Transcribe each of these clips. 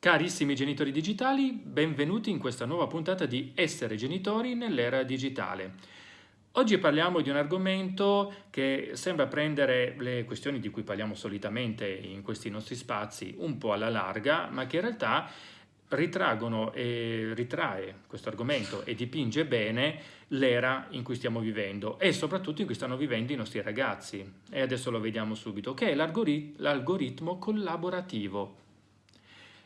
Carissimi genitori digitali, benvenuti in questa nuova puntata di Essere genitori nell'era digitale. Oggi parliamo di un argomento che sembra prendere le questioni di cui parliamo solitamente in questi nostri spazi un po' alla larga, ma che in realtà ritraggono e ritrae questo argomento e dipinge bene l'era in cui stiamo vivendo e soprattutto in cui stanno vivendo i nostri ragazzi. E adesso lo vediamo subito, che è l'algoritmo collaborativo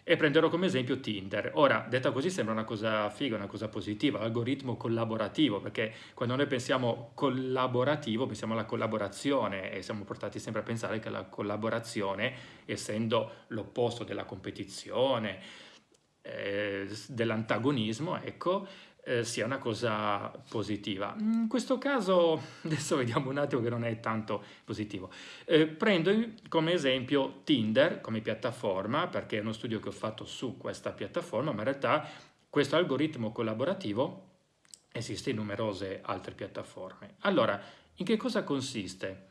e prenderò come esempio Tinder. Ora, detta così sembra una cosa figa, una cosa positiva, algoritmo collaborativo, perché quando noi pensiamo collaborativo pensiamo alla collaborazione e siamo portati sempre a pensare che la collaborazione, essendo l'opposto della competizione, eh, dell'antagonismo, ecco, eh, sia una cosa positiva. In questo caso, adesso vediamo un attimo che non è tanto positivo. Eh, prendo come esempio Tinder come piattaforma, perché è uno studio che ho fatto su questa piattaforma, ma in realtà questo algoritmo collaborativo esiste in numerose altre piattaforme. Allora, in che cosa consiste?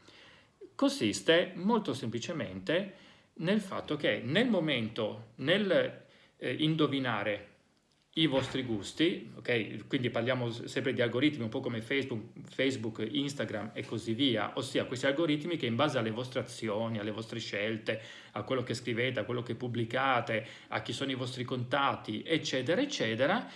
Consiste molto semplicemente nel fatto che nel momento, nel eh, indovinare i vostri gusti, ok? Quindi parliamo sempre di algoritmi un po' come Facebook, Facebook, Instagram e così via, ossia questi algoritmi che in base alle vostre azioni, alle vostre scelte, a quello che scrivete, a quello che pubblicate, a chi sono i vostri contatti, eccetera, eccetera,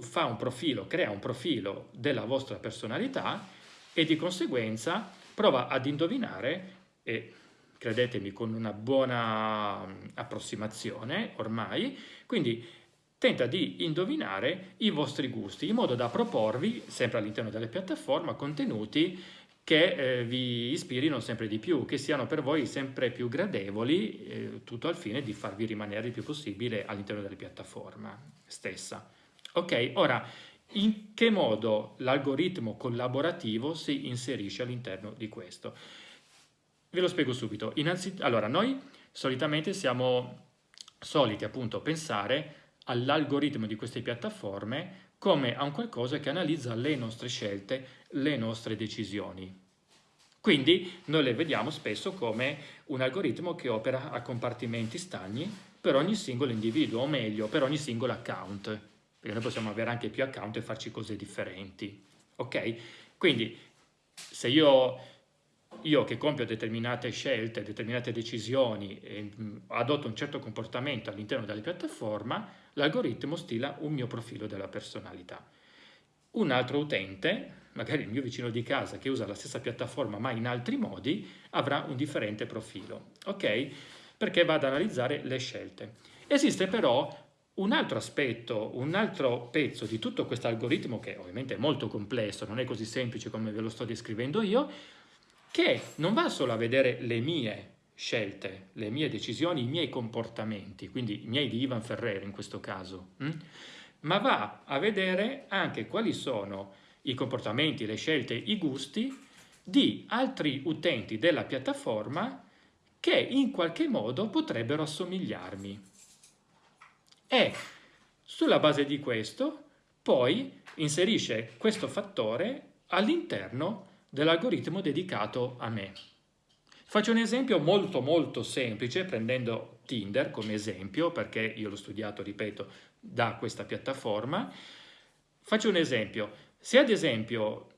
fa un profilo, crea un profilo della vostra personalità e di conseguenza prova ad indovinare e credetemi con una buona approssimazione ormai, quindi tenta di indovinare i vostri gusti in modo da proporvi, sempre all'interno delle piattaforme, contenuti che eh, vi ispirino sempre di più, che siano per voi sempre più gradevoli, eh, tutto al fine di farvi rimanere il più possibile all'interno della piattaforma stessa. Ok, ora in che modo l'algoritmo collaborativo si inserisce all'interno di questo? Ve lo spiego subito. Innanzitutto, allora, noi solitamente siamo soliti appunto pensare all'algoritmo di queste piattaforme come a un qualcosa che analizza le nostre scelte, le nostre decisioni. Quindi noi le vediamo spesso come un algoritmo che opera a compartimenti stagni per ogni singolo individuo, o meglio, per ogni singolo account, perché noi possiamo avere anche più account e farci cose differenti. Ok? Quindi se io io che compio determinate scelte, determinate decisioni e adotto un certo comportamento all'interno della piattaforma, l'algoritmo stila un mio profilo della personalità. Un altro utente, magari il mio vicino di casa che usa la stessa piattaforma ma in altri modi, avrà un differente profilo, ok? Perché va ad analizzare le scelte. Esiste però un altro aspetto, un altro pezzo di tutto questo algoritmo, che ovviamente è molto complesso, non è così semplice come ve lo sto descrivendo io, che non va solo a vedere le mie scelte, le mie decisioni, i miei comportamenti, quindi i miei di Ivan Ferrer in questo caso, hm? ma va a vedere anche quali sono i comportamenti, le scelte, i gusti di altri utenti della piattaforma che in qualche modo potrebbero assomigliarmi. E sulla base di questo poi inserisce questo fattore all'interno dell'algoritmo dedicato a me. Faccio un esempio molto molto semplice prendendo Tinder come esempio perché io l'ho studiato, ripeto, da questa piattaforma. Faccio un esempio. Se ad esempio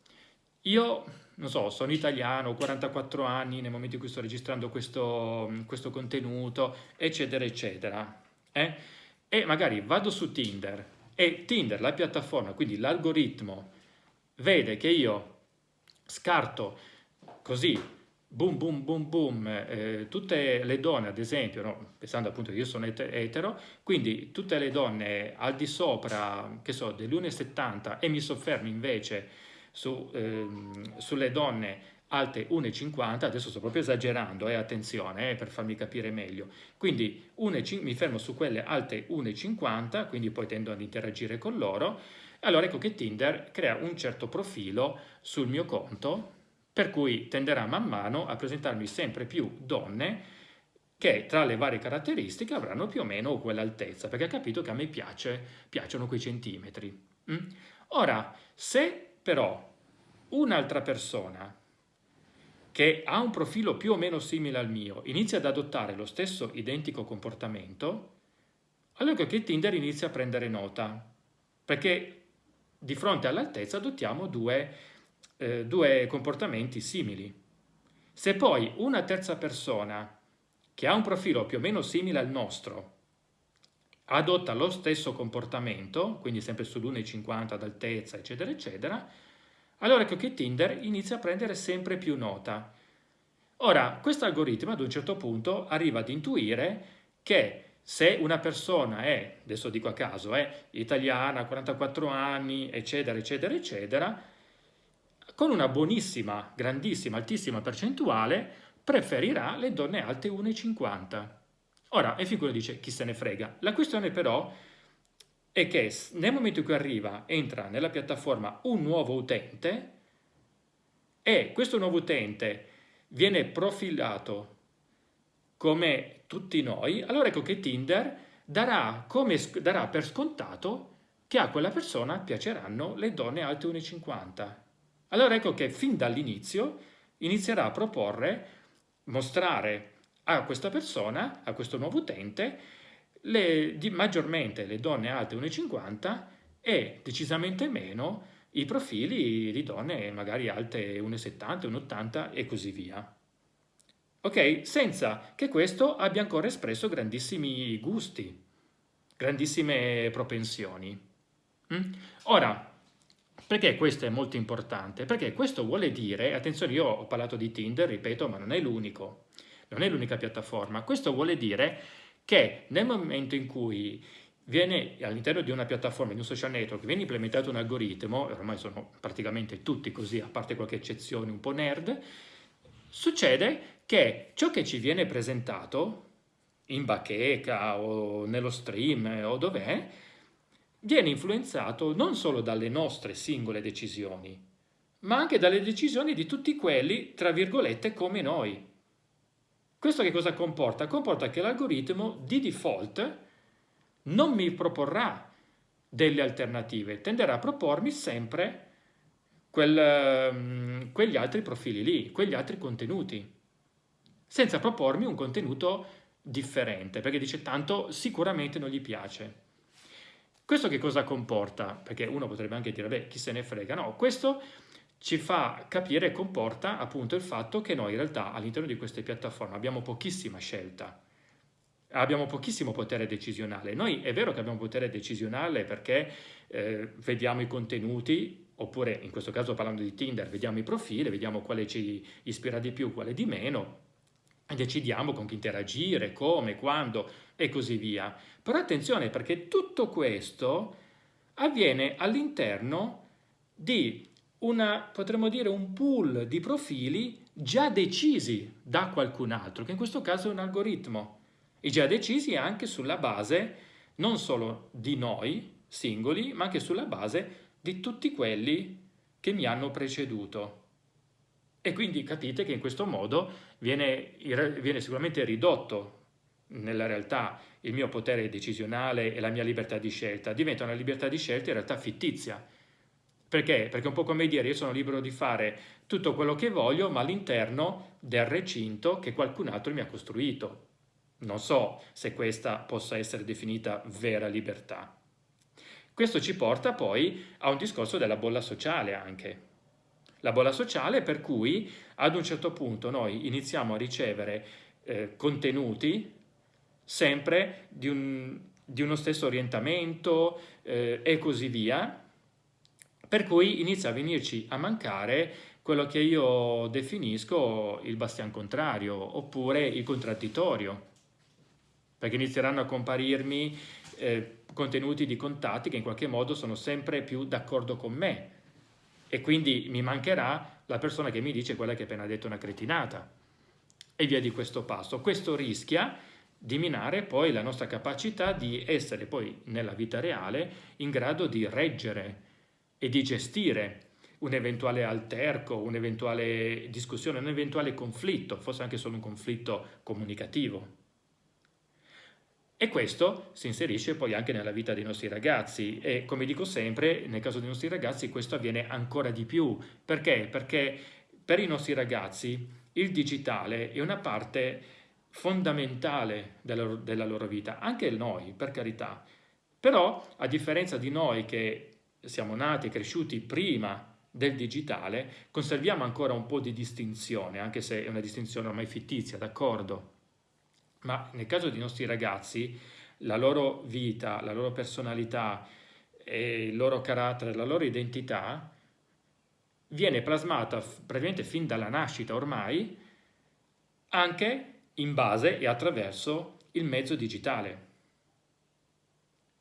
io, non so, sono italiano, ho 44 anni nel momento in cui sto registrando questo, questo contenuto, eccetera, eccetera, eh? e magari vado su Tinder e Tinder, la piattaforma, quindi l'algoritmo, vede che io scarto così, boom, boom, boom, boom, eh, tutte le donne, ad esempio, no? pensando appunto che io sono etero, quindi tutte le donne al di sopra, che so, dell'1,70 e mi soffermo invece su, ehm, sulle donne alte 1,50, adesso sto proprio esagerando, eh, attenzione eh, per farmi capire meglio, quindi 1, mi fermo su quelle alte 1,50, quindi poi tendo ad interagire con loro, allora ecco che Tinder crea un certo profilo sul mio conto, per cui tenderà man mano a presentarmi sempre più donne che tra le varie caratteristiche avranno più o meno quell'altezza, perché ha capito che a me piace, piacciono quei centimetri. Mm? Ora, se però un'altra persona che ha un profilo più o meno simile al mio inizia ad adottare lo stesso identico comportamento, allora che Tinder inizia a prendere nota, perché di fronte all'altezza adottiamo due, eh, due comportamenti simili. Se poi una terza persona che ha un profilo più o meno simile al nostro adotta lo stesso comportamento, quindi sempre sull'1,50 d'altezza, eccetera, eccetera, allora ecco che Tinder inizia a prendere sempre più nota. Ora, questo algoritmo ad un certo punto arriva ad intuire che se una persona è, adesso dico a caso, è italiana, 44 anni, eccetera, eccetera, eccetera, con una buonissima, grandissima, altissima percentuale, preferirà le donne alte 1,50. Ora, e qui dice chi se ne frega. La questione però è che nel momento in cui arriva, entra nella piattaforma un nuovo utente e questo nuovo utente viene profilato come tutti noi, allora ecco che Tinder darà, come, darà per scontato che a quella persona piaceranno le donne alte 1,50. Allora ecco che fin dall'inizio inizierà a proporre, mostrare a questa persona, a questo nuovo utente, le, di, maggiormente le donne alte 1,50 e decisamente meno i profili di donne magari alte 1,70, 1,80 e così via. Ok? Senza che questo abbia ancora espresso grandissimi gusti, grandissime propensioni. Mm? Ora, perché questo è molto importante? Perché questo vuole dire, attenzione io ho parlato di Tinder, ripeto, ma non è l'unico, non è l'unica piattaforma, questo vuole dire che nel momento in cui viene all'interno di una piattaforma, di un social network, viene implementato un algoritmo, ormai sono praticamente tutti così, a parte qualche eccezione un po' nerd, succede che ciò che ci viene presentato in bacheca o nello stream o dov'è, viene influenzato non solo dalle nostre singole decisioni, ma anche dalle decisioni di tutti quelli, tra virgolette, come noi. Questo che cosa comporta? Comporta che l'algoritmo di default non mi proporrà delle alternative, tenderà a propormi sempre quel, ehm, quegli altri profili lì, quegli altri contenuti, senza propormi un contenuto differente, perché dice tanto sicuramente non gli piace. Questo che cosa comporta? Perché uno potrebbe anche dire, beh, chi se ne frega? No, questo ci fa capire e comporta appunto il fatto che noi in realtà all'interno di queste piattaforme abbiamo pochissima scelta, abbiamo pochissimo potere decisionale. Noi è vero che abbiamo potere decisionale perché eh, vediamo i contenuti, oppure in questo caso parlando di Tinder, vediamo i profili, vediamo quale ci ispira di più, quale di meno, decidiamo con chi interagire, come, quando e così via. Però attenzione perché tutto questo avviene all'interno di una, potremmo dire, un pool di profili già decisi da qualcun altro, che in questo caso è un algoritmo, e già decisi anche sulla base non solo di noi singoli, ma anche sulla base di tutti quelli che mi hanno preceduto. E quindi capite che in questo modo viene, viene sicuramente ridotto nella realtà il mio potere decisionale e la mia libertà di scelta, diventa una libertà di scelta in realtà fittizia, perché? Perché è un po' come dire io sono libero di fare tutto quello che voglio, ma all'interno del recinto che qualcun altro mi ha costruito. Non so se questa possa essere definita vera libertà. Questo ci porta poi a un discorso della bolla sociale anche. La bolla sociale per cui ad un certo punto noi iniziamo a ricevere eh, contenuti sempre di, un, di, uno stesso orientamento eh, e così via, per cui inizia a venirci a mancare quello che io definisco il bastian contrario oppure il contraddittorio, perché inizieranno a comparirmi eh, contenuti di contatti che in qualche modo sono sempre più d'accordo con me e quindi mi mancherà la persona che mi dice quella che ha appena detto una cretinata e via di questo passo. Questo rischia di minare poi la nostra capacità di essere poi nella vita reale in grado di reggere e di gestire un eventuale alterco, un'eventuale discussione, un eventuale conflitto, forse anche solo un conflitto comunicativo. E questo si inserisce poi anche nella vita dei nostri ragazzi e come dico sempre, nel caso dei nostri ragazzi questo avviene ancora di più. Perché? Perché per i nostri ragazzi il digitale è una parte fondamentale della, della loro vita, anche noi, per carità. Però, a differenza di noi che siamo nati e cresciuti prima del digitale, conserviamo ancora un po' di distinzione, anche se è una distinzione ormai fittizia, d'accordo? Ma nel caso dei nostri ragazzi, la loro vita, la loro personalità, il loro carattere, la loro identità viene plasmata praticamente fin dalla nascita ormai anche in base e attraverso il mezzo digitale.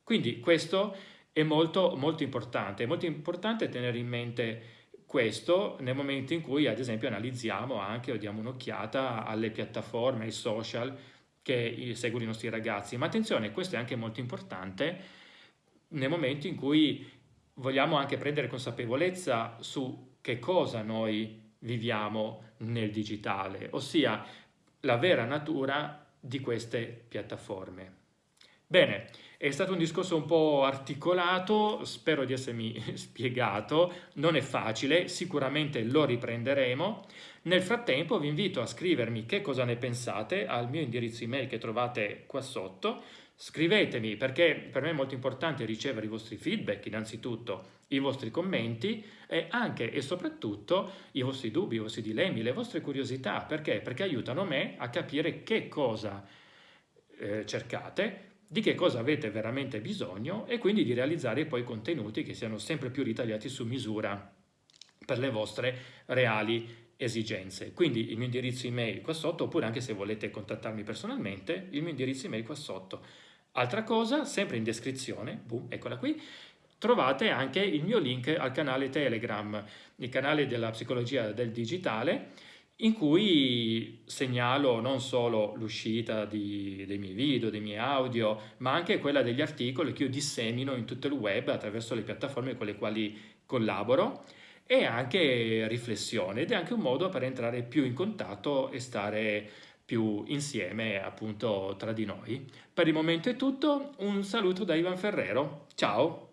Quindi questo è molto, molto importante. È molto importante tenere in mente questo nel momento in cui, ad esempio, analizziamo anche o diamo un'occhiata alle piattaforme, ai social che seguono i nostri ragazzi. Ma attenzione, questo è anche molto importante nel momento in cui vogliamo anche prendere consapevolezza su che cosa noi viviamo nel digitale, ossia la vera natura di queste piattaforme. Bene, è stato un discorso un po' articolato, spero di essermi spiegato, non è facile, sicuramente lo riprenderemo. Nel frattempo vi invito a scrivermi che cosa ne pensate al mio indirizzo email che trovate qua sotto. Scrivetemi perché per me è molto importante ricevere i vostri feedback innanzitutto, i vostri commenti e anche e soprattutto i vostri dubbi, i vostri dilemmi, le vostre curiosità. Perché? Perché aiutano me a capire che cosa eh, cercate di che cosa avete veramente bisogno e quindi di realizzare poi contenuti che siano sempre più ritagliati su misura per le vostre reali esigenze. Quindi il mio indirizzo email qua sotto, oppure anche se volete contattarmi personalmente, il mio indirizzo email qua sotto. Altra cosa, sempre in descrizione, boom, eccola qui, trovate anche il mio link al canale Telegram, il canale della psicologia del digitale, in cui segnalo non solo l'uscita dei miei video, dei miei audio, ma anche quella degli articoli che io dissemino in tutto il web attraverso le piattaforme con le quali collaboro e anche riflessione ed è anche un modo per entrare più in contatto e stare più insieme appunto tra di noi. Per il momento è tutto, un saluto da Ivan Ferrero, ciao!